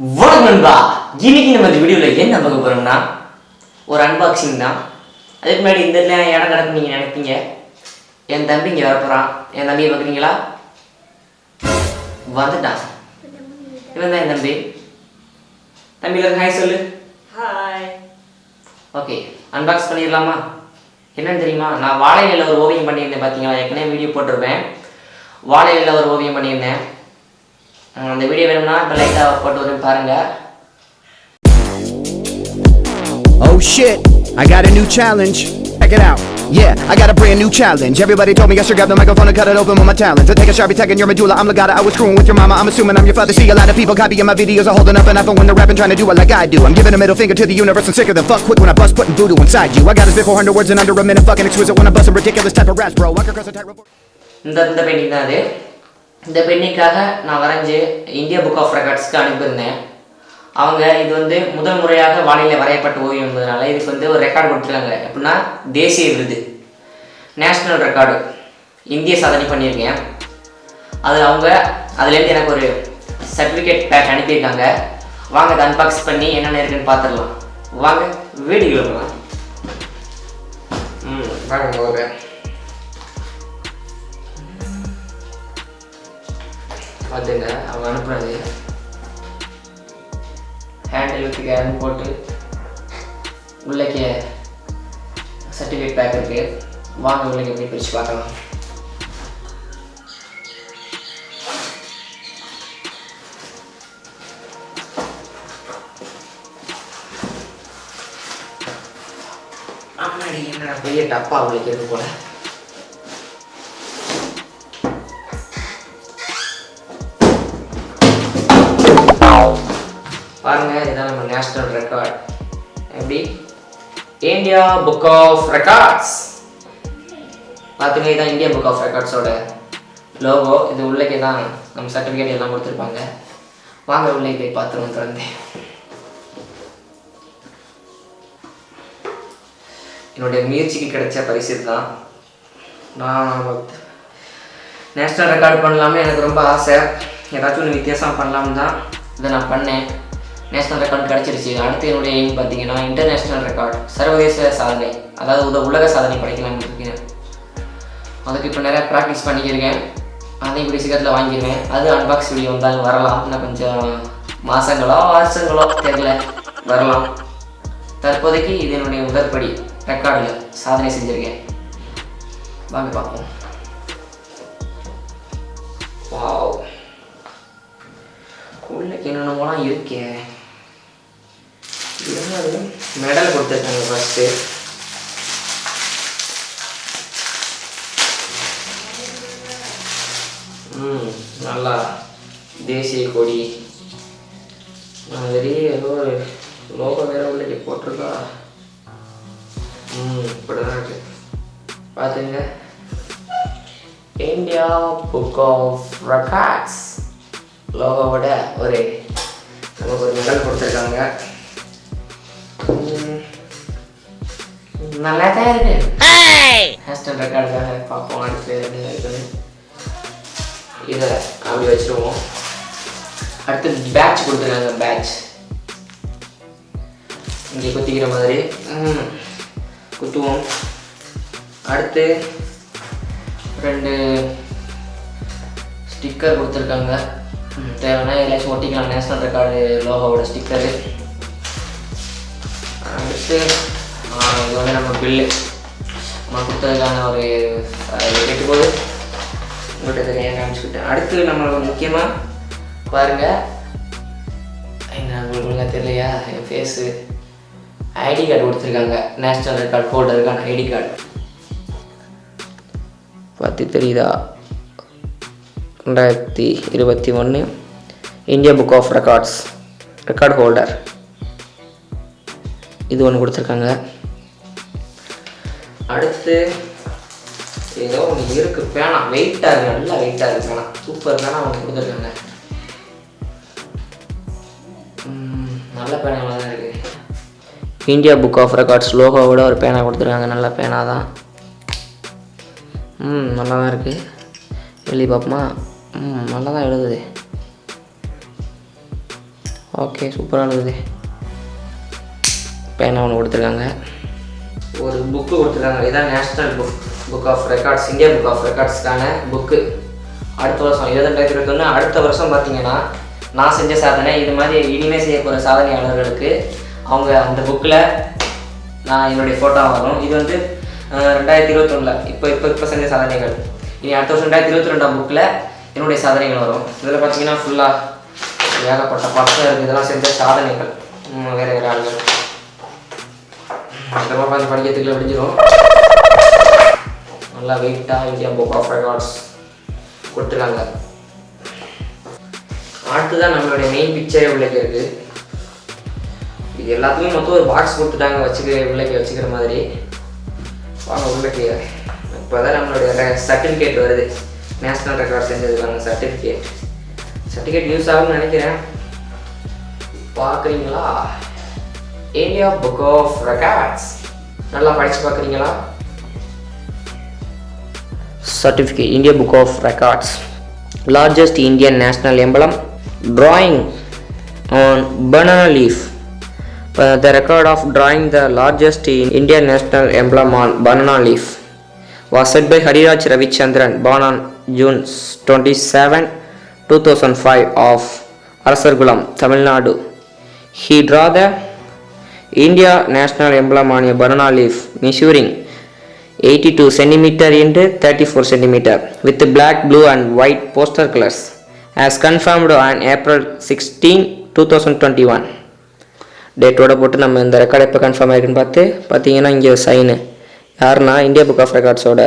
வணக்கம் நண்பா. இன்னைக்கு நம்ம இந்த வீடியோவில் என்ன பார்க்க போறோம்னா ஒரு அன்பாக்சிங் தான். அதுக்கு முன்னாடி இந்த இடம் கிடக்கு நீங்கள் நினைப்பீங்க. என் தம்பி இங்கே வரப்போகிறான் என் தம்பியை பார்க்குறீங்களா? வந்துட்டான். இவன் தான் என் தம்பி. தம்பியில் ஹாய் சொல்லு. ஹாய் ஓகே அன்பாக்ஸ் பண்ணிடலாமா? என்னன்னு தெரியுமா? நான் வாழை இலையில ஒரு ஓவியம் பண்ணியிருந்தேன் பார்த்தீங்களா ஏற்கனவே வீடியோ போட்டிருப்பேன். வாழை இலையில ஒரு ஓவியம் பண்ணியிருந்தேன். அந்த வீடியோ வேணும்னா இப்போ லைட்டாக போட்டு வரேன் பாருங்கள் Oh shit, I got a new challenge. Check it out. Yeah, I got a brand new challenge. Everybody told me I should grab the microphone and cut it open with my talents. I take a sharpie, tagging your medulla. I'm Legata. I was screwing with your mama. I'm assuming I'm your father. See a lot of people copying my videos. are holding up an iPhone when they're rapping, trying to do it like I do. I'm giving a middle finger to the universe and sicker than fuck quick when I bust putting voodoo inside you. I got this bit 400 words in under a minute. Fucking exquisite when I bust some ridiculous type of raps, bro. I can cross a tightrope. இந்த இந்த painting தான் அது இந்த பெண்ணிக்காக நான் வரைஞ்சி India book of ரெக்கார்ட்ஸ்க்கு அனுப்பியிருந்தேன். அவங்க இது வந்து முதல் முறையாக வானிலை வரையப்பட்ட ஓவியம் என்பதனால இதுக்கு வந்து ஒரு ரெக்கார்டு கொடுத்துருக்காங்க. எப்படின்னா தேசிய விருது. நேஷ்னல் ரெக்கார்டு இந்திய சாதனை பண்ணியிருக்கேன். அது அவங்க அதுலேருந்து எனக்கு ஒரு சர்டிஃபிகேட் பேக் அனுப்பியிருக்காங்க. வாங்க அதை அன்பாக்ஸ் பண்ணி என்னென்ன இருக்குன்னு பார்த்துடலாம். வாங்க வீடியோ போகலாம் ம் வாங்க பார்த்துங்க அவங்க அனுப்புனது ஹேண்டில் வித்து கேரன் போட்டு உள்ளக்கே சர்டிஃபிகேட் பேக் இருக்கு. வாங்க உள்ளே எப்படி பிரித்து பார்க்கலாம். என்னடா? பெரிய டப்பா உள்ளே இருக்கு போல. பாருங்க இதுதான் நம்ம நேஷனல் ரெக்கார்ட் எப்படி? இந்தியா புக் ஆஃப் ரெக்கார்ட்ஸ் பார்த்துங்க இதான் இந்தியா புக் ஆஃப் ரெக்கார்ட்ஸோட லோகோ இது உள்ளே தான் நம்ம சர்டிஃபிகேட் எல்லாம் கொடுத்துருப்பாங்க. வாங்க உள்ளே போய் பார்த்துருவோம் திறந்து என்னுடைய முயற்சிக்கு கிடைச்ச பரிசு தான் நான் நேஷ்னல் ரெக்கார்ட் பண்ணலாமே எனக்கு ரொம்ப ஆசை. ஏதாச்சும் ஒன்று வித்தியாசம் பண்ணலாம்னு தான் இதை நான் பண்ணேன். நேஷனல் ரெக்கார்ட் கிடச்சிருச்சு. அடுத்து என்னுடைய எய்ம் பார்த்தீங்கன்னா இன்டர்நேஷ்னல் ரெக்கார்ட் சர்வதேச சாதனை அதாவது உத உலக சாதனை படைக்கலாம்னு இருக்கேன் அதுக்கு இப்போ நிறையா ப்ராக்டிஸ் பண்ணிக்கிருக்கேன். அதையும் இப்படி சீக்கிரத்தில் வாங்கிடுவேன் அது அன்பாக்ஸ் வீடியோ வந்தாலும் வரலாம். இன்னும் கொஞ்சம் மாதங்களோ வருஷங்களோ தெரியல. வரலாம். தற்போதைக்கு இது என்னுடைய முதற்படி ரெக்கார்டில் சாதனை செஞ்சுருக்கேன். வாங்க பார்ப்போம். வாவ் உள்ள என்னென்னமோலாம் இருக்கேன் முன்னாடி மெடல் கொடுத்துருக்காங்க ஃபஸ்ட்டு ம் நல்லா தேசிய கொடி. மாதிரி ஏதோ ஒரு லோகோ வேற உள்ளே போட்டிருக்கா. ம் இப்படிதான் இருக்கு. பார்த்துங்க இந்தியா புக் ஆஃப் ரெக்கார்ட்ஸ் லோகோவோட ஒரு நமக்கு ஒரு மெடல் கொடுத்துருக்காங்க. நல்லா தான் இருக்கு ஹேஸ்டன் ரெக்கார்டுக்காக பார்ப்போம் அடுத்து என்ன இருக்குன்னு இதை அப்படி வச்சுருவோம் அடுத்து பேட்ச் கொடுத்துருக்காங்க பேட்ச் இங்கே குத்திக்கிற மாதிரி குத்துவோம் அடுத்து ரெண்டு ஸ்டிக்கர் கொடுத்துருக்காங்க தேவைன்னா எதாச்சும் ஒட்டிக்கலாம் நேஷ்னல் ரெக்கார்டு லோகோவோட ஸ்டிக்கரு அடுத்து இது வந்து நம்ம பில்லு நம்ம கொடுத்ததுக்கான ஒரு கெட்டு போது உங்கள்கிட்ட தெரியும் காமிச்சுக்கிட்டேன். அடுத்து நம்ம முக்கியமாக பாருங்கள் என்ன உங்களுக்கு தெரியலையா? என் ஃபேஸு ஐடி கார்டு கொடுத்துருக்காங்க. நேஷ்னல் ரெக்கார்ட் ஹோல்டருக்கான ஐடி கார்டு பார்த்து தெரியுதா? ரெண்டாயிரத்தி இருபத்தி ஒன்று India book of records record holder இது ஒன்று கொடுத்துருக்காங்க. அடுத்து ஏதோ ஒன்று இருக்குது பேனா. வெயிட்டாக இருக்குது நல்லா வெயிட்டாக இருக்குது பேனா. சூப்பர் பேனா அவங்க கொடுத்துருக்காங்க. ம், நல்ல பேனாவாக தான் இருக்குது இந்தியா புக் ஆஃப் ரெக்கார்ட்ஸ் லோகோவோட ஒரு பேனா கொடுத்துருக்காங்க. நல்ல பேனா தான். ம் நல்லா தான் இருக்குது எழுதி பார்ப்போமா? ம் நல்லா தான் எழுதுது. ஓகே சூப்பராக எழுதுது. பேனா ஒன்று கொடுத்துருக்காங்க. ஒரு புக்கு கொடுத்துருக்காங்க. இதான் national book book of records India book of ரெக்கார்ட்ஸ்க்கான book அடுத்த வருஷம் இருபத்தெண்டாயிரத்தி இருபத்தொன்று அடுத்த வருஷம் பார்த்தீங்கன்னா நான் செஞ்ச சாதனை இது மாதிரி இனிமேல் செய்ய போகிற சாதனையாளர்களுக்கு அவங்க அந்த புக்கில் நான் என்னுடைய ஃபோட்டோ வரும். இது வந்து ரெண்டாயிரத்தி இருபத்தொன்னில். இப்போ இப்போ இப்போ செஞ்ச சாதனைகள். இனி அடுத்த வருஷம் ரெண்டாயிரத்தி இருபத்தி ரெண்டாம் புக்கில் என்னுடைய சாதனைகள் வரும். இதில் பார்த்தீங்கன்னா ஃபுல்லாக ஏகப்பட்ட பக்கம் இருக்குது இதெல்லாம் செஞ்ச சாதனைகள். வேறு வேறு ஆளுகள். இதெல்லாம் பார்த்து படிக்கிறதுக்குள்ள முடிஞ்சிடும் நல்லா வெயிட்டாக இந்தியா புக் ஆஃப் ரெக்கார்ட்ஸ் கொடுத்துருக்காங்க. அடுத்துதான் நம்மளுடைய மெயின் பிக்சரே உள்ளே இருக்குது இது எல்லாத்துக்குமே மொத்தம் ஒரு பாக்ஸ் கொடுத்துட்டாங்க வச்சுக்க உள்ளே வச்சுக்கிற மாதிரி. வாங்க உள்ளே இப்போ தான் நம்மளுடைய சர்டிஃபிகேட் வருது. நேஷ்னல் ரெக்கார்ட் செஞ்சதுக்கான சர்டிஃபிகேட் சர்டிஃபிகேட் யூஸ் ஆகும்னு நினைக்கிறேன். பார்க்குறீங்களா? இந்தியா புக் ஆஃப் ரெக்கார்ட்ஸ் நல்லா படிச்சு பார்க்குறீங்களா certificate India Book of Records largest Indian national emblem drawing on banana leaf Uh, the record of drawing the largest in Indian national emblem on banana leaf was set by Hariraj Ravichandran born on June 27 2005 of Arasargulam Tamil Nadu he draw the India national eighty two banana leaf thirty four centimetre with 34 blue and white poster and white confirmed colors April sixteen two thousand 16, one டேட்டோட போட்டு நம்ம இந்த record எப்போ confirm ஆகிருக்குன்னு பார்த்து பார்த்தீங்கன்னா இங்கே sign யாருன்னா India book of ரெக்கார்ட்ஸோட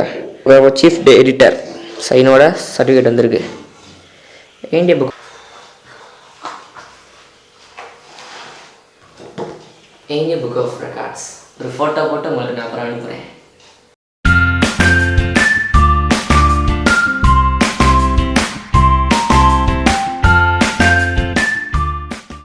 chief editor சைனோட சர்டிஃபிகேட் வந்திருக்கு இந்தியா புக் எங்கே புக் ஆஃப் ரெக்கார்ட்ஸ் ஒரு ஃபோட்டோ போட்டு உங்களுக்கு நான் அப்புறம் அனுப்புகிறேன்